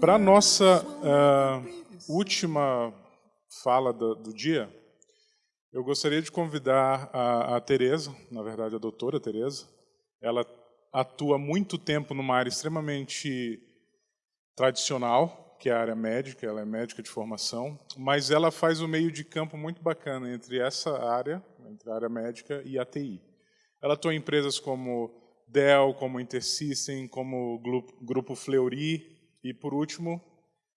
Para a nossa uh, última fala do, do, dia, eu gostaria de convidar a, a Tereza, na verdade a doutora Tereza. Ela atua muito tempo numa área extremamente tradicional, que é a área médica, ela é médica de formação, mas ela faz o meio de campo muito bacana entre essa área, entre a área médica e a TI. Ela atua em empresas como Dell, como Intersystem, como Grupo Fleury, e por último,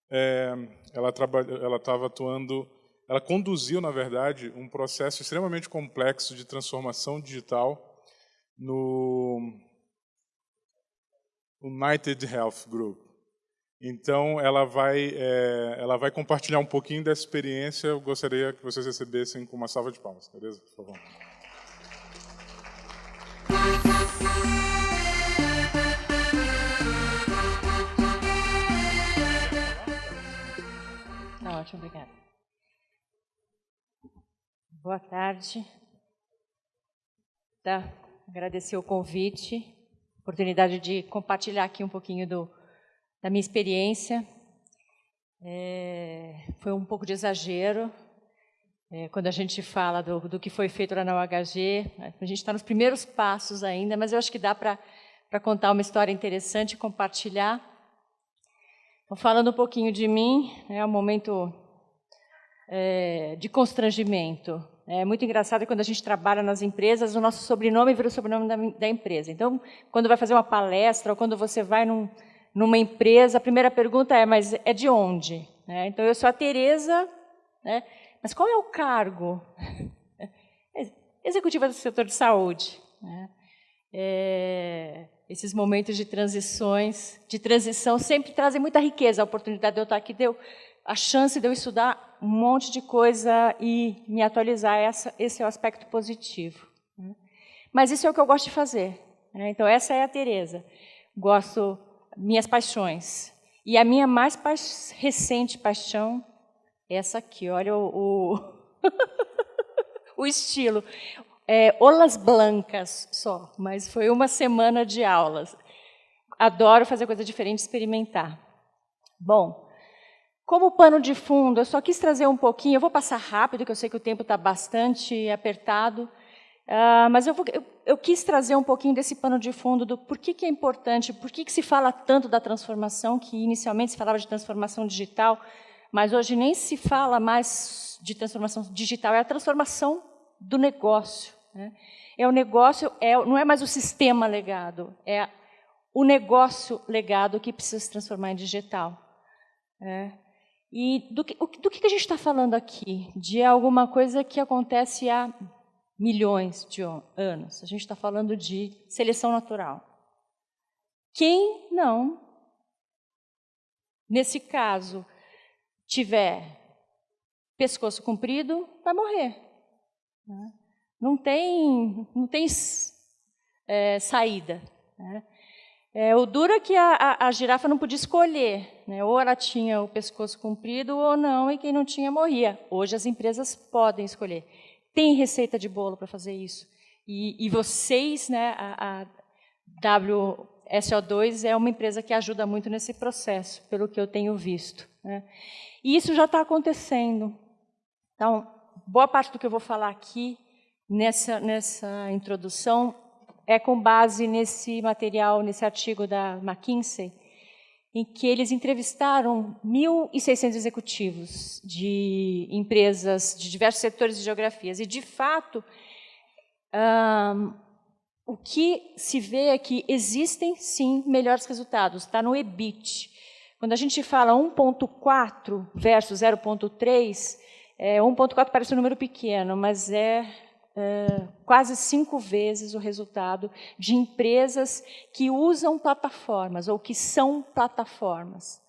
é, ela estava atuando, ela conduziu, na verdade, um processo extremamente complexo de transformação digital no United Health Group. Então, ela vai, é, ela vai compartilhar um pouquinho dessa experiência. Eu gostaria que vocês recebessem com uma salva de palmas. Beleza? Por favor. Ótimo, obrigada. Boa tarde. Tá, agradecer o convite oportunidade de compartilhar aqui um pouquinho do, da minha experiência. É, foi um pouco de exagero, é, quando a gente fala do, do, que foi feito lá na UHG, a gente está nos primeiros passos ainda, mas eu acho que dá para contar uma história interessante e compartilhar. Então, falando um pouquinho de mim, é um momento é, de constrangimento. É muito engraçado quando a gente trabalha nas empresas, o nosso sobrenome vira o sobrenome da, da empresa. Então, quando vai fazer uma palestra ou quando você vai num, numa empresa, a primeira pergunta é, mas é de onde? É, então, eu sou a Tereza, né? mas qual é o cargo? Executiva do setor de saúde. Né? É, esses momentos de transições, de transição, sempre trazem muita riqueza. A oportunidade de eu estar aqui deu a chance de eu estudar um monte de coisa e me atualizar, essa, esse é o aspecto positivo. Né? Mas isso é o que eu gosto de fazer. Né? Então, essa é a Tereza. Gosto, minhas paixões. E a minha mais pa recente paixão é essa aqui, olha o, o, o estilo. É, olas blancas só, mas foi uma semana de aulas. Adoro fazer coisa diferente, experimentar. Bom, como pano de fundo, eu só quis trazer um pouquinho, eu vou passar rápido, que eu sei que o tempo está bastante apertado, uh, mas eu, vou, eu, eu, quis trazer um pouquinho desse pano de fundo do por que, que é importante, por que, que se fala tanto da transformação, que inicialmente se falava de transformação digital, mas hoje nem se fala mais de transformação digital, é a transformação do negócio. Né? É o negócio, é, não é mais o sistema legado, é o negócio legado que precisa se transformar em digital. É. E do que, do que a gente está falando aqui? De alguma coisa que acontece há milhões de anos. A gente está falando de seleção natural. Quem não, nesse caso, tiver pescoço comprido, vai morrer. Né? Não tem, não tem é, saída. Né? É, o duro é que a, a, a girafa não podia escolher, né? ou ela tinha o pescoço comprido ou não, e quem não tinha morria. Hoje as empresas podem escolher. Tem receita de bolo para fazer isso. E, e vocês, né, a, a WSO2 é uma empresa que ajuda muito nesse processo, pelo que eu tenho visto. Né? E isso já está acontecendo. Então, boa parte do que eu vou falar aqui, nessa, nessa introdução, é com base nesse material, nesse artigo da McKinsey, em que eles entrevistaram 1.600 executivos de empresas de diversos setores e geografias. E, de fato, um, o que se vê é que existem, sim, melhores resultados. Está no EBIT. Quando a gente fala 1.4 versus 0.3, é, 1.4 parece um número pequeno, mas é quase cinco vezes o resultado de empresas que usam plataformas ou que são plataformas.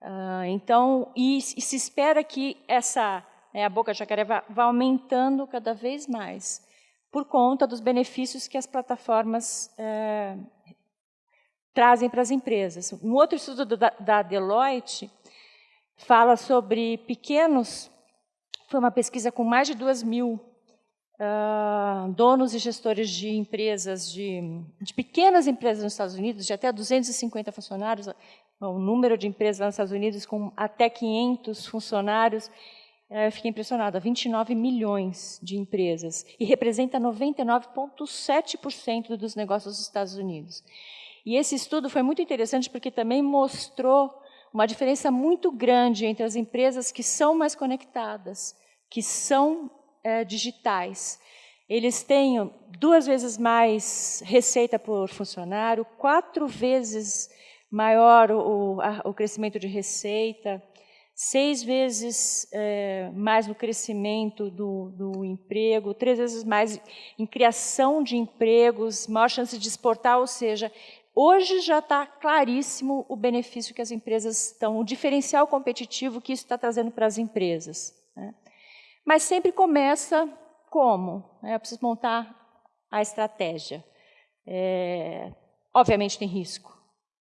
Uh, então, e, e, se espera que essa né, a boca jacaré vá, vá, aumentando cada vez mais por conta dos benefícios que as plataformas uh, trazem para as empresas. Um outro estudo da, da Deloitte fala sobre pequenos, foi uma pesquisa com mais de duas mil uh, donos e gestores de empresas, de, de, pequenas empresas nos Estados Unidos, de até 250 funcionários, o número de empresas lá nos Estados Unidos com até 500 funcionários, eu fiquei impressionada, 29 milhões de empresas, e representa 99,7% dos negócios dos Estados Unidos. E esse estudo foi muito interessante porque também mostrou uma diferença muito grande entre as empresas que são mais conectadas, que são é, digitais. Eles têm duas vezes mais receita por funcionário, quatro vezes maior o, a, o crescimento de receita, seis vezes é, mais no crescimento do, do, emprego, três vezes mais em criação de empregos, maior chance de exportar, ou seja, hoje já está claríssimo o benefício que as empresas estão, o diferencial competitivo que isso está trazendo para as empresas. Né? Mas sempre começa como? É, eu preciso montar a estratégia. É, obviamente tem risco,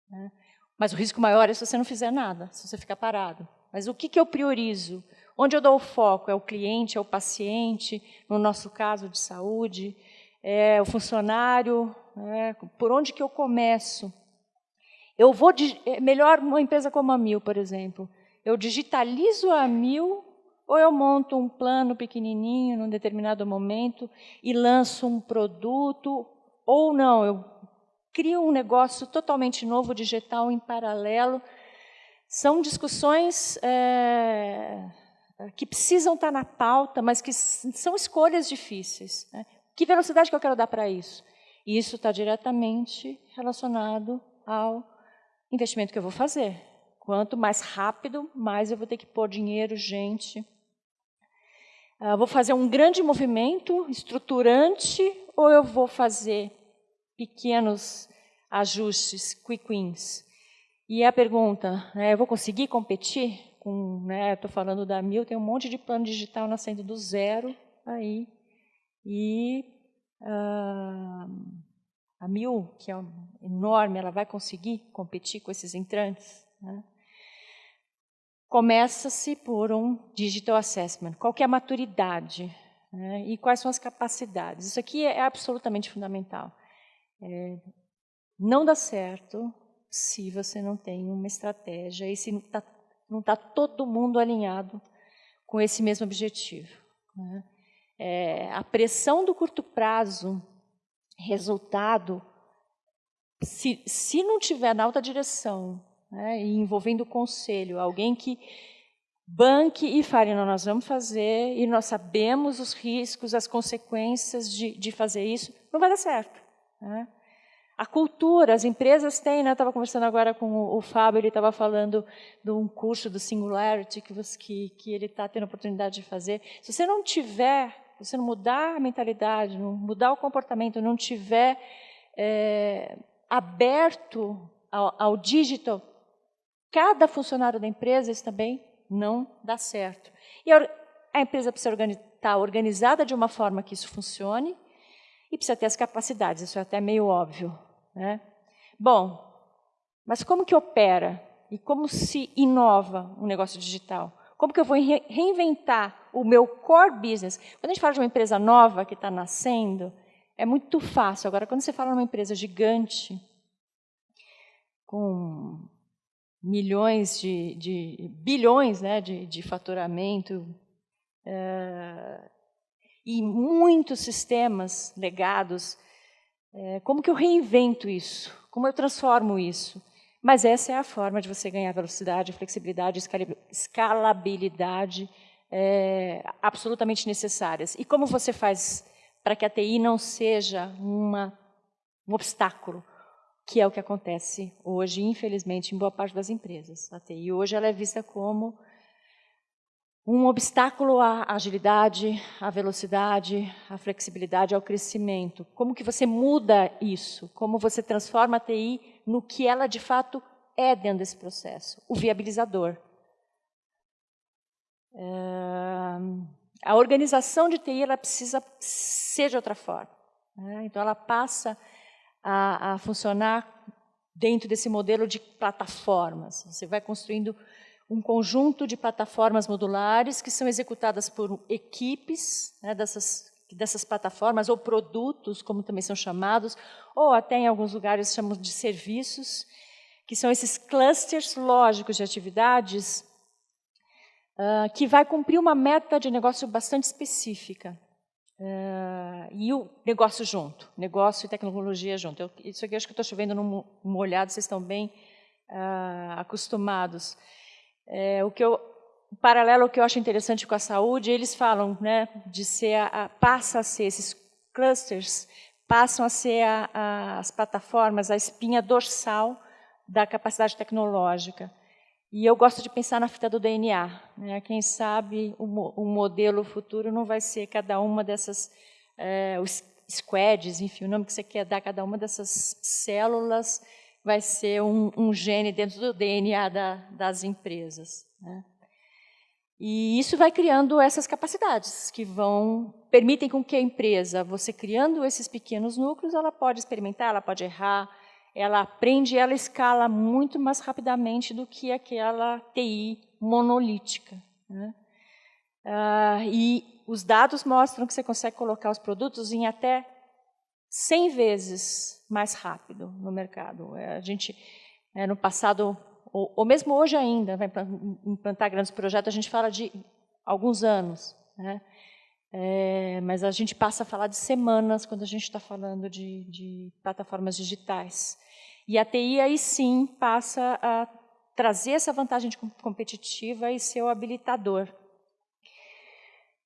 né? mas o risco maior é se você não fizer nada, se você ficar parado. Mas o que, que eu priorizo? Onde eu dou o foco? É o cliente, é o paciente, no nosso caso de saúde, é o funcionário, é, por onde que eu começo? Eu vou, é melhor uma empresa como a Mil, por exemplo, eu digitalizo a Mil ou eu monto um plano pequenininho num determinado momento e lanço um produto, ou não, eu crio um negócio totalmente novo, digital, em paralelo, são discussões é, que precisam estar na pauta, mas que são escolhas difíceis. Né? Que velocidade que eu quero dar para isso? E isso está diretamente relacionado ao investimento que eu vou fazer. Quanto mais rápido, mais eu vou ter que pôr dinheiro, gente. Uh, vou fazer um grande movimento estruturante ou eu vou fazer pequenos ajustes, quick wins? E a pergunta, né, eu vou conseguir competir? com? Estou né, falando da Mil, tem um monte de plano digital nascendo do zero aí. E uh, a Mil, que é enorme, ela vai conseguir competir com esses entrantes? Né? Começa-se por um digital assessment. Qual é a maturidade? Né? E quais são as capacidades? Isso aqui é absolutamente fundamental. É, não dá certo se você não tem uma estratégia e se não está tá todo mundo alinhado com esse mesmo objetivo. Né? É, a pressão do curto prazo, resultado, se, se não tiver na alta direção, né, e envolvendo o conselho, alguém que banque e fale, não, nós vamos fazer, e nós sabemos os riscos, as consequências de, de fazer isso, não vai dar certo. Né? A cultura, as empresas têm, né? Estava conversando agora com o, o Fábio, ele estava falando de um curso do Singularity que, você, que, que ele está tendo a oportunidade de fazer. Se você não tiver, se você não mudar a mentalidade, não mudar o comportamento, não tiver é, aberto ao, ao digital, cada funcionário da empresa, isso também não dá certo. E a empresa precisa estar tá organizada de uma forma que isso funcione, e precisa ter as capacidades, isso é até meio óbvio. Né? Bom, mas como que opera e como se inova um negócio digital? Como que eu vou reinventar o meu core business? Quando a gente fala de uma empresa nova que está nascendo, é muito fácil. Agora, quando você fala numa empresa gigante, com milhões de, de bilhões né, de, de faturamento, é, e muitos sistemas legados, é, como que eu reinvento isso? Como eu transformo isso? Mas essa é a forma de você ganhar velocidade, flexibilidade, escalabilidade é, absolutamente necessárias. E como você faz para que a TI não seja uma, um obstáculo, que é o que acontece hoje, infelizmente, em boa parte das empresas. A TI hoje ela é vista como um obstáculo à agilidade, à velocidade, à flexibilidade, ao crescimento. Como que você muda isso? Como você transforma a TI no que ela de fato é dentro desse processo? O viabilizador. É... A organização de TI ela precisa ser de outra forma. Né? Então, ela passa a, a funcionar dentro desse modelo de plataformas. Você vai construindo um conjunto de plataformas modulares que são executadas por equipes né, dessas, dessas plataformas, ou produtos, como também são chamados, ou até em alguns lugares chamamos de serviços, que são esses clusters lógicos de atividades uh, que vai cumprir uma meta de negócio bastante específica. Uh, e o negócio junto, negócio e tecnologia junto. Eu, isso aqui acho que estou chovendo num molhado, vocês estão bem uh, acostumados. É, o que eu, o paralelo que eu acho interessante com a saúde, eles falam, né, de ser a, a, passa a ser esses clusters passam a ser a, as plataformas, a espinha dorsal da capacidade tecnológica. E eu gosto de pensar na fita do DNA. Né? Quem sabe o, o, modelo futuro não vai ser cada uma dessas, é, os squads, enfim, o nome que você quer dar cada uma dessas células vai ser um, um gene dentro do DNA da, das empresas. Né? E isso vai criando essas capacidades que vão permitem com que a empresa, você criando esses pequenos núcleos, ela pode experimentar, ela pode errar, ela aprende, ela escala muito mais rapidamente do que aquela TI monolítica. Né? Ah, e os dados mostram que você consegue colocar os produtos em até 100 vezes mais rápido no mercado. É, a gente, é, no passado, ou, ou mesmo hoje ainda, vai implantar grandes projetos, a gente fala de alguns anos. Né? É, mas a gente passa a falar de semanas quando a gente está falando de, de, plataformas digitais. E a TI aí sim passa a trazer essa vantagem competitiva e ser o habilitador.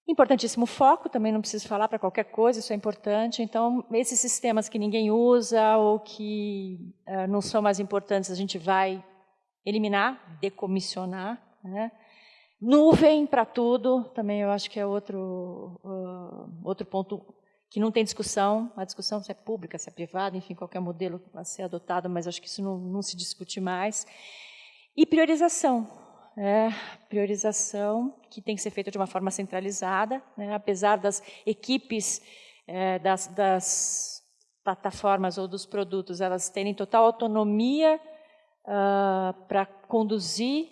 Importantíssimo foco, também não preciso falar para qualquer coisa, isso é importante. Então, esses sistemas que ninguém usa ou que uh, não são mais importantes, a gente vai eliminar, decomissionar. Né? Nuvem para tudo, também eu acho que é outro, uh, outro ponto que não tem discussão, a discussão se é pública, se é privada, enfim, qualquer modelo a ser adotado, mas acho que isso não, não se discute mais. E priorização, é, priorização que tem que ser feita de uma forma centralizada, né, apesar das equipes é, das, das, plataformas ou dos produtos, elas terem total autonomia uh, para conduzir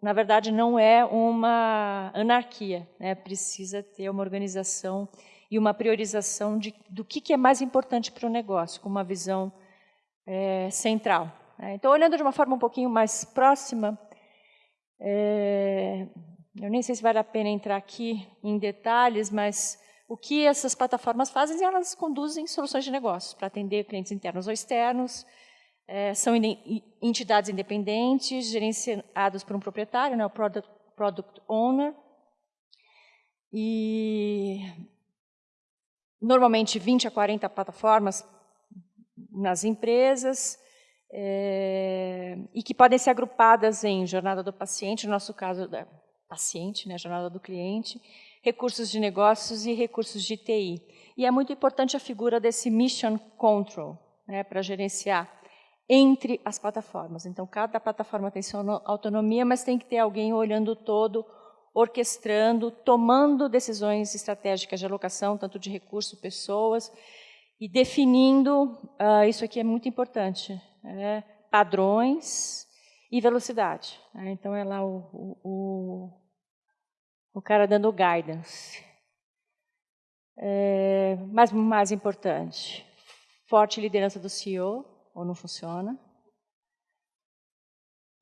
na verdade, não é uma anarquia. Né? Precisa ter uma organização e uma priorização de, do que, que é mais importante para o negócio, com uma visão é, central. Né? Então, olhando de uma forma um pouquinho mais próxima, é, eu nem sei se vale a pena entrar aqui em detalhes, mas o que essas plataformas fazem, elas conduzem soluções de negócio para atender clientes internos ou externos, é, são entidades independentes, gerenciadas por um proprietário, né, o product, product Owner, e normalmente 20 a 40 plataformas nas empresas, é, e que podem ser agrupadas em jornada do paciente, no nosso caso, da paciente, né, jornada do cliente, recursos de negócios e recursos de TI. E é muito importante a figura desse Mission Control, né, para gerenciar entre as plataformas. Então, cada plataforma tem sua autonomia, mas tem que ter alguém olhando todo, orquestrando, tomando decisões estratégicas de alocação, tanto de recursos, pessoas, e definindo, uh, isso aqui é muito importante, é, padrões e velocidade. Né? Então, é lá o, o, o, cara dando guidance. É, mas mais importante, forte liderança do CEO, ou não funciona.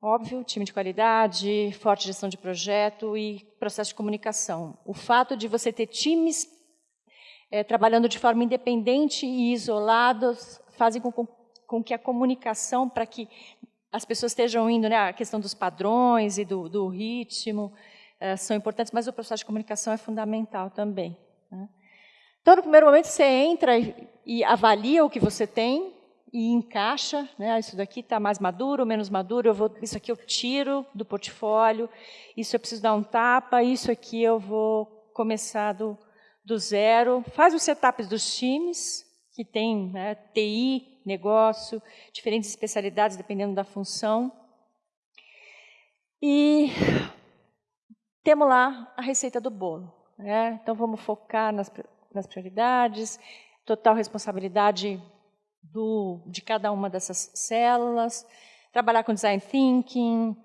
Óbvio, time de qualidade, forte gestão de projeto e processo de comunicação. O fato de você ter times é, trabalhando de forma independente e isolados fazem com, com que a comunicação, para que as pessoas estejam indo, né, a questão dos padrões e do, do ritmo, é, são importantes, mas o processo de comunicação é fundamental também. Né? Então, no primeiro momento, você entra e, e avalia o que você tem, e encaixa, né? Ah, isso daqui está mais maduro, menos maduro, eu vou, isso aqui eu tiro do portfólio, isso eu preciso dar um tapa, isso aqui eu vou começar do, do zero. Faz os setups dos times, que tem né, TI, negócio, diferentes especialidades, dependendo da função. E temos lá a receita do bolo. Né? Então, vamos focar nas, nas prioridades, total responsabilidade do, de cada uma dessas células, trabalhar com design thinking,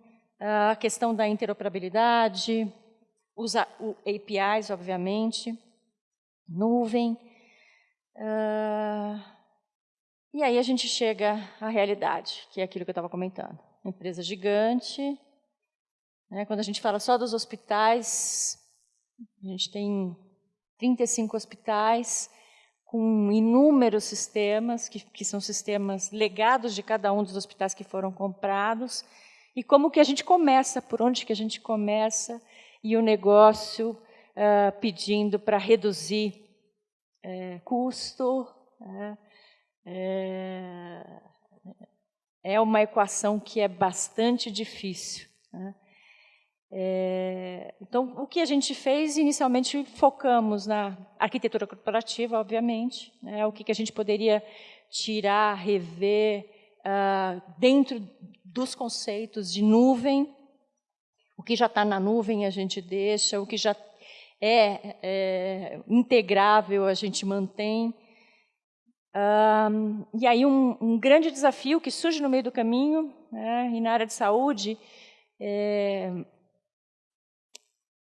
a questão da interoperabilidade, usar APIs, obviamente, nuvem. Uh, E aí a gente chega à realidade, que é aquilo que eu estava comentando. empresa gigante. Né? Quando a gente fala só dos hospitais, a gente tem 35 hospitais com inúmeros sistemas, que, que são sistemas legados de cada um dos hospitais que foram comprados, e como que a gente começa, por onde que a gente começa, e o negócio uh, pedindo para reduzir uh, custo, uh, é, uma equação que é bastante difícil. Né? É, então, o que a gente fez, inicialmente focamos na arquitetura corporativa, obviamente, né, o que, que a gente poderia tirar, rever uh, dentro dos conceitos de nuvem, o que já está na nuvem a gente deixa, o que já é, é integrável a gente mantém. Um, e aí um, um, grande desafio que surge no meio do caminho, né, e na área de saúde, é,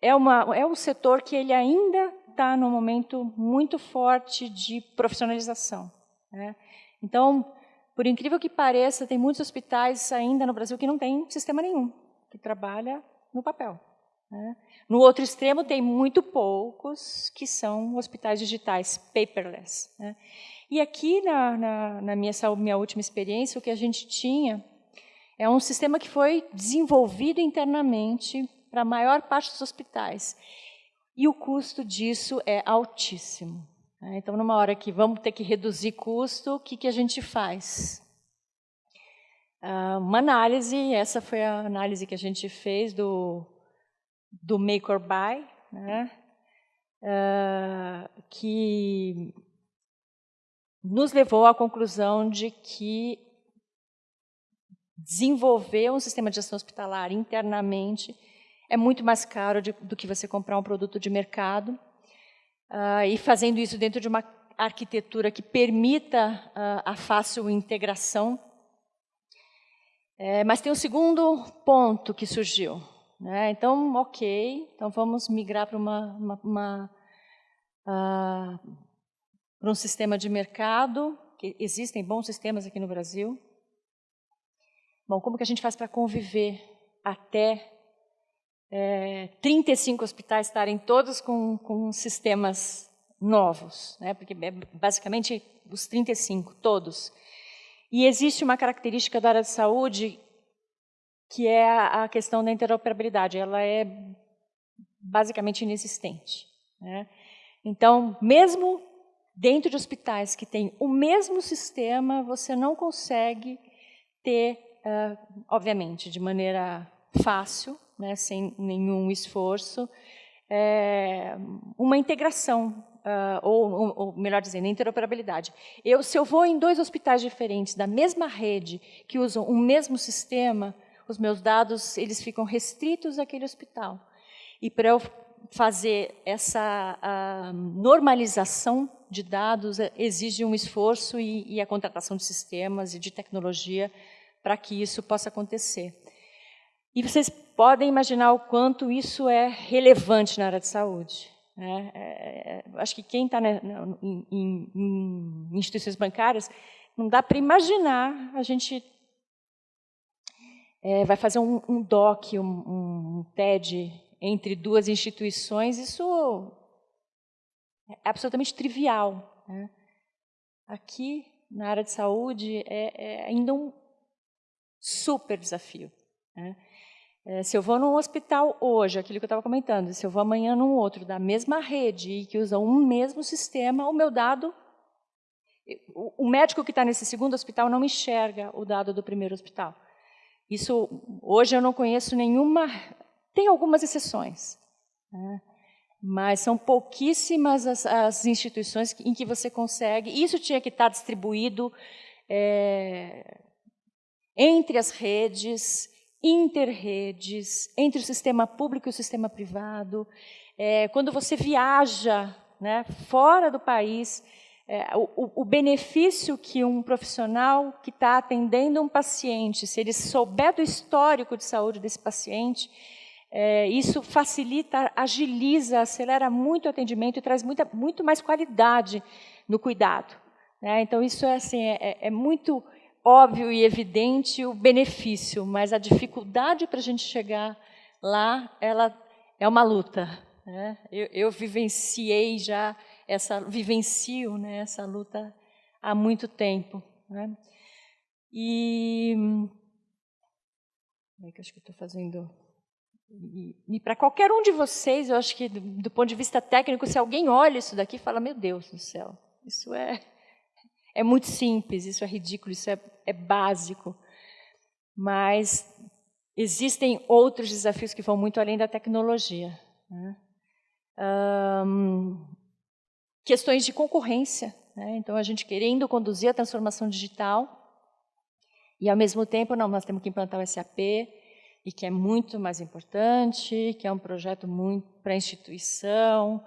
é, uma, é um setor que ele ainda está num momento muito forte de profissionalização. Né? Então, por incrível que pareça, tem muitos hospitais ainda no Brasil que não tem sistema nenhum, que trabalha no papel. Né? No outro extremo, tem muito poucos que são hospitais digitais, paperless. Né? E aqui, na, na, na minha, minha última experiência, o que a gente tinha é um sistema que foi desenvolvido internamente para a maior parte dos hospitais. E o custo disso é altíssimo. Né? Então, numa hora que vamos ter que reduzir custo, o que, que a gente faz? Uh, uma análise, essa foi a análise que a gente fez do, do make or buy, né? uh, que nos levou à conclusão de que desenvolver um sistema de gestão hospitalar internamente é muito mais caro de, do que você comprar um produto de mercado. Uh, e fazendo isso dentro de uma arquitetura que permita uh, a fácil integração. É, mas tem um segundo ponto que surgiu. Né? Então, ok, então vamos migrar para uma, uma, uma uh, para um sistema de mercado, que existem bons sistemas aqui no Brasil. Bom, como que a gente faz para conviver até é, 35 hospitais estarem todos com, com sistemas novos, né? porque é basicamente os 35, todos. E existe uma característica da área de saúde que é a, questão da interoperabilidade. Ela é basicamente inexistente. Né? Então, mesmo dentro de hospitais que têm o mesmo sistema, você não consegue ter, obviamente, de maneira fácil, né, sem nenhum esforço, é, uma integração, uh, ou, ou, melhor dizendo, interoperabilidade. Eu, se eu vou em dois hospitais diferentes da mesma rede, que usam o mesmo sistema, os meus dados eles ficam restritos àquele hospital. E para eu fazer essa normalização de dados exige um esforço e, e a contratação de sistemas e de tecnologia para que isso possa acontecer. E vocês podem imaginar o quanto isso é relevante na área de saúde. Né? É, é, acho que quem está né, em, em, em, instituições bancárias, não dá para imaginar a gente é, vai fazer um, um DOC, um, um TED entre duas instituições, isso é absolutamente trivial. Né? Aqui, na área de saúde, é, é ainda um super desafio. Né? É, se eu vou num hospital hoje, aquilo que eu estava comentando, se eu vou amanhã num outro, da mesma rede, e que usam um mesmo sistema, o meu dado... O, o médico que está nesse segundo hospital não enxerga o dado do primeiro hospital. Isso, hoje eu não conheço nenhuma... Tem algumas exceções. Né? mas são pouquíssimas as, as, instituições em que você consegue. Isso tinha que estar distribuído é, entre as redes, interredes, entre o sistema público e o sistema privado. É, quando você viaja né, fora do país, é, o, o, benefício que um profissional que está atendendo um paciente, se ele souber do histórico de saúde desse paciente, é, isso facilita, agiliza, acelera muito o atendimento e traz muita, muito mais qualidade no cuidado. Né? Então, isso é, assim, é, é, é muito óbvio e evidente o benefício, mas a dificuldade para a gente chegar lá, ela é uma luta. Né? Eu, eu, vivenciei já essa, vivencio né, essa luta há muito tempo. Né? E é que eu acho que estou fazendo e, e para qualquer um de vocês, eu acho que do, do, ponto de vista técnico, se alguém olha isso daqui, fala: meu Deus do céu, isso é é muito simples, isso é ridículo, isso é, é básico. Mas existem outros desafios que vão muito além da tecnologia. Né? Questões de concorrência. Né? Então, a gente querendo conduzir a transformação digital e, ao mesmo tempo, não, nós temos que implantar o SAP, e que é muito mais importante, que é um projeto muito para a instituição,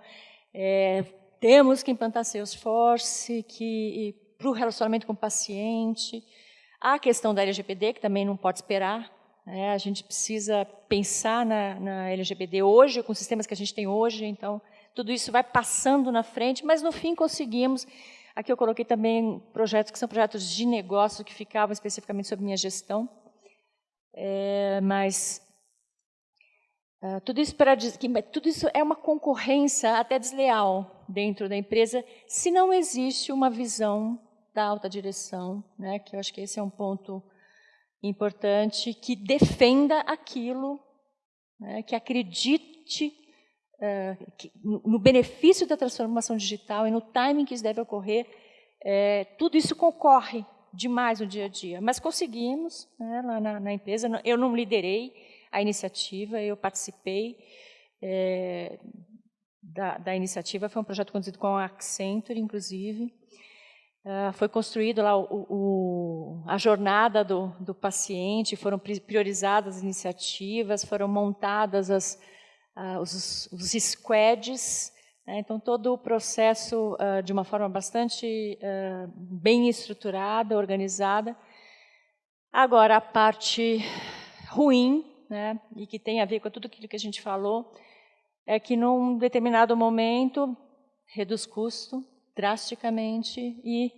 é, temos que implantar Salesforce, que para o relacionamento com o paciente, a questão da LGPD, que também não pode esperar, né? a gente precisa pensar na, na LGPD hoje, com os sistemas que a gente tem hoje, então tudo isso vai passando na frente, mas no fim conseguimos. Aqui eu coloquei também projetos que são projetos de negócio que ficavam especificamente sobre minha gestão, é, mas uh, tudo isso para tudo isso é uma concorrência até desleal dentro da empresa, se não existe uma visão da alta direção, né, que eu acho que esse é um ponto importante, que defenda aquilo, né, que acredite uh, que, no benefício da transformação digital e no timing que isso deve ocorrer, é, tudo isso concorre demais no dia a dia. Mas conseguimos, né, lá na, na, empresa, eu não liderei a iniciativa, eu participei é, da, da, iniciativa, foi um projeto conduzido com a Accenture, inclusive, Uh, foi construído lá o, o, a jornada do, do, paciente, foram priorizadas as iniciativas, foram montadas as, uh, os, os, squads, né? então todo o processo uh, de uma forma bastante bem estruturada, organizada. Agora, a parte ruim, né, e que tem a ver com tudo aquilo que a gente falou, é que num determinado momento reduz custo, drasticamente e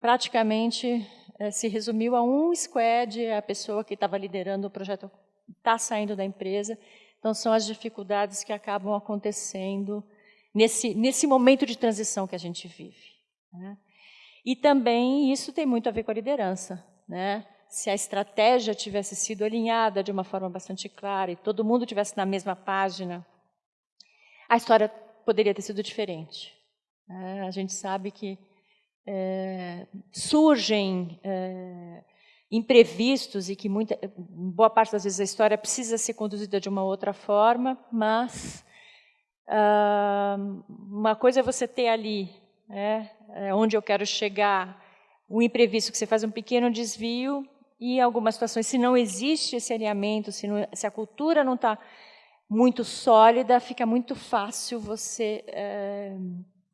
praticamente é, se resumiu a um squad, a pessoa que estava liderando o projeto está saindo da empresa. Então, são as dificuldades que acabam acontecendo nesse, nesse momento de transição que a gente vive. Né? E também isso tem muito a ver com a liderança. Né? Se a estratégia tivesse sido alinhada de uma forma bastante clara e todo mundo tivesse na mesma página, a história poderia ter sido diferente. É, a gente sabe que é, surgem é, imprevistos e que muita, boa parte das vezes a história precisa ser conduzida de uma outra forma, mas ah, uma coisa é você ter ali, né, é, onde eu quero chegar, o imprevisto, que você faz um pequeno desvio e em algumas situações, se não existe esse alinhamento, se, não, se a cultura não está muito sólida, fica muito fácil você é,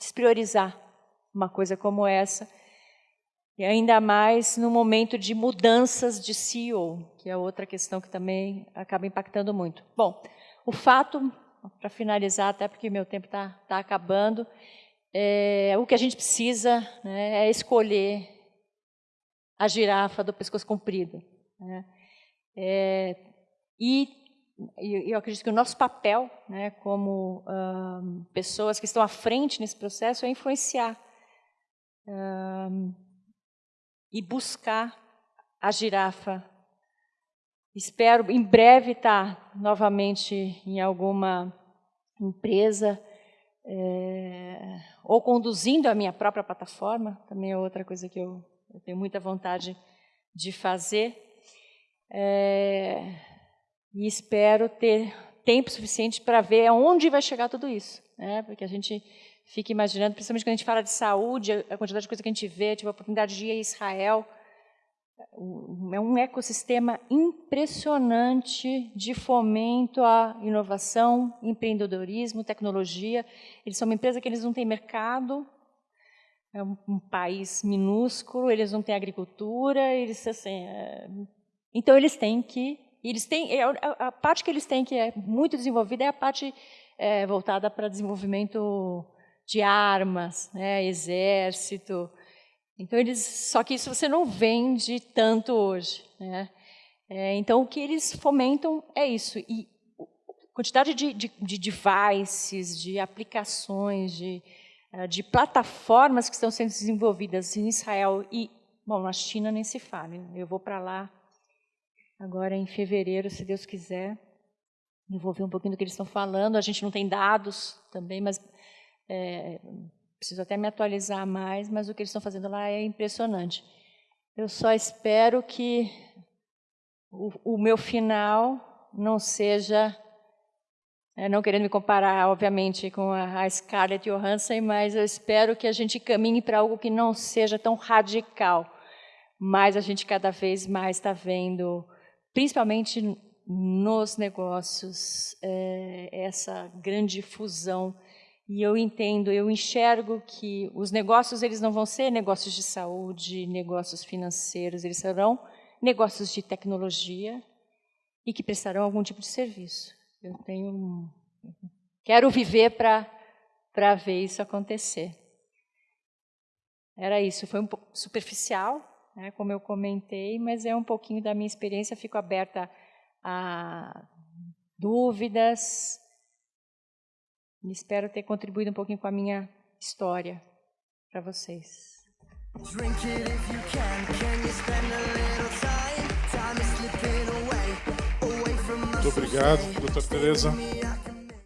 despriorizar uma coisa como essa. E ainda mais no momento de mudanças de CEO, que é outra questão que também acaba impactando muito. Bom, o fato, para finalizar, até porque meu tempo está tá acabando, é, o que a gente precisa né, é escolher a girafa do pescoço comprido. Né? É, e e eu acredito que o nosso papel, né, como pessoas que estão à frente nesse processo, é influenciar e buscar a girafa. Espero em breve estar novamente em alguma empresa é, ou conduzindo a minha própria plataforma, também é outra coisa que eu, eu tenho muita vontade de fazer. É, e espero ter tempo suficiente para ver aonde vai chegar tudo isso. Né? Porque a gente fica imaginando, principalmente quando a gente fala de saúde, a quantidade de coisa que a gente vê, tive a oportunidade de ir a Israel, é um ecossistema impressionante de fomento à inovação, empreendedorismo, tecnologia. Eles são uma empresa que eles não têm mercado, é um, um país minúsculo, eles não têm agricultura, eles assim, é... então eles têm que eles têm, é, a, parte que eles têm que é muito desenvolvida é a parte é, voltada para desenvolvimento de armas, né, exército. Então eles, só que isso você não vende tanto hoje, né? É, então o que eles fomentam é isso e a quantidade de, de, de devices, de aplicações, de, eh, de plataformas que estão sendo desenvolvidas em Israel e bom na China nem se fala. Eu vou para lá agora em fevereiro, se Deus quiser. Eu vou ver um pouquinho do que eles estão falando. A gente não tem dados também, mas é, preciso até me atualizar mais, mas o que eles estão fazendo lá é impressionante. Eu só espero que o, o meu final não seja, é, não querendo me comparar, obviamente, com a, a Scarlett Johansson, mas eu espero que a gente caminhe para algo que não seja tão radical. Mas a gente cada vez mais está vendo, principalmente nos negócios, é, essa grande fusão e eu entendo, eu enxergo que os negócios eles não vão ser negócios de saúde, negócios financeiros, eles serão negócios de tecnologia e que prestarão algum tipo de serviço. Eu tenho quero viver para para ver isso acontecer. Era isso, foi um pouco superficial, né, como eu comentei, mas é um pouquinho da minha experiência, fico aberta a dúvidas, espero ter contribuído um pouquinho com a minha história para vocês. Muito obrigado, doutora Tereza.